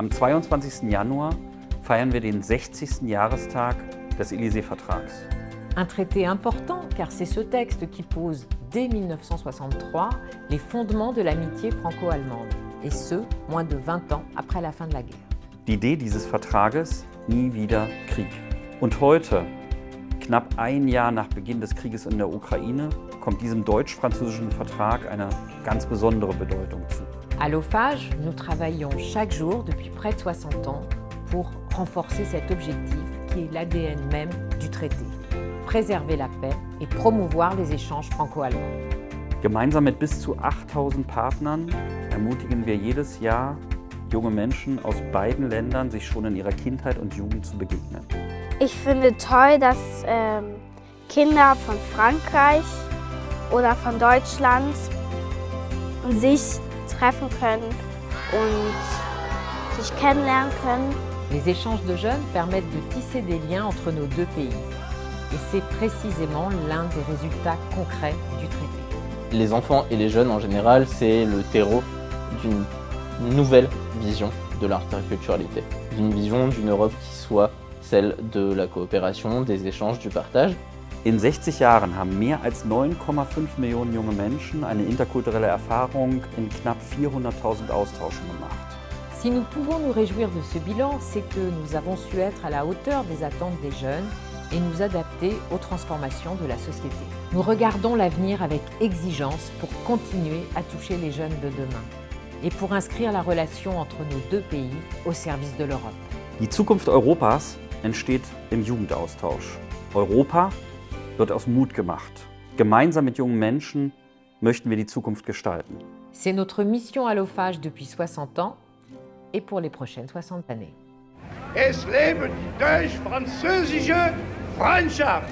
Am 22. Januar feiern wir den 60. Jahrestag des Élysée-Vertrags. Un traité important car c'est ce texte qui pose dès 1963 les fondements de l'amitié franco-allemande, et ce, moins de 20 ans après la fin de la guerre. Die Idee dieses Vertrages, nie wieder Krieg. Und heute, knapp ein Jahr nach Beginn des Krieges in der Ukraine, kommt diesem deutsch-französischen Vertrag eine ganz besondere Bedeutung zu. À l'OFAGE, nous travaillons chaque jour depuis près de 60 ans pour renforcer cet objectif qui est l'ADN même du traité. Préserver la paix et promouvoir les échanges franco-allemands. Gemeinsam mit bis zu 8000 Partnern ermutigen wir jedes Jahr junge Menschen aus beiden Ländern, sich schon in ihrer Kindheit und Jugend zu begegnen. Ich finde toll, dass ähm, Kinder von Frankreich oder von Deutschland sich treffen können und sich kennenlernen können. Les échanges de jeunes permettent de tisser des liens entre nos deux pays. Et c'est précisément l'un des résultats concrets du traité. Les enfants et les jeunes en général, c'est le terreau d'une nouvelle vision de l'interculturalité. D'une vision d'une Europe qui soit celle de la coopération, des échanges, du partage. In 60 Jahren haben mehr als 9,5 Millionen junge Menschen eine interkulturelle Erfahrung in knapp 400.000 Austauschen gemacht. Si nous pouvons nous réjouir de ce bilan, c'est que nous avons su être à la hauteur des attentes des jeunes et nous adapter aux transformations de la société. Nous regardons l'avenir avec exigence pour continuer à toucher les jeunes de demain et pour inscrire la relation entre nos deux pays au service de l'Europe. Die Zukunft Europas entsteht im Jugendaustausch. Europa wird aus Mut gemacht. Gemeinsam mit jungen Menschen möchten wir die Zukunft gestalten. C'est notre mission à l'OFAGE depuis 60 ans et pour les prochaines 60 années. Es lebe die deutsch-französische Freundschaft!